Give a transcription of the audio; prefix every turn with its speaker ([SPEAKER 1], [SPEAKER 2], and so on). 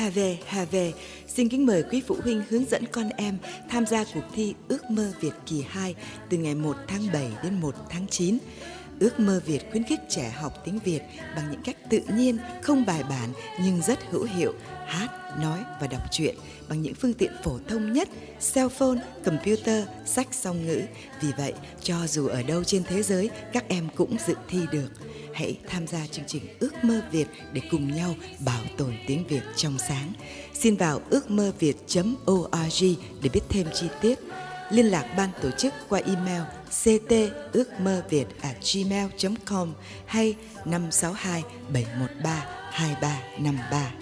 [SPEAKER 1] Hà về, Hà về. xin kính mời quý phụ huynh hướng dẫn con em tham gia cuộc thi Ước mơ Việt kỳ 2 từ ngày 1 tháng 7 đến 1 tháng 9. Ước mơ Việt khuyến khích trẻ học tiếng Việt bằng những cách tự nhiên, không bài bản nhưng rất hữu hiệu, hát, nói và đọc truyện bằng những phương tiện phổ thông nhất, cell phone, computer, sách song ngữ. Vì vậy, cho dù ở đâu trên thế giới, các em cũng dự thi được. Hãy tham gia chương trình Ước mơ Việt để cùng nhau bảo tồn tiếng Việt trong sáng. Xin vào ước mơ việt.org để biết thêm chi tiết. Liên lạc ban tổ chức qua email ct ước mơ việt gmail.com hay 562 713 2353.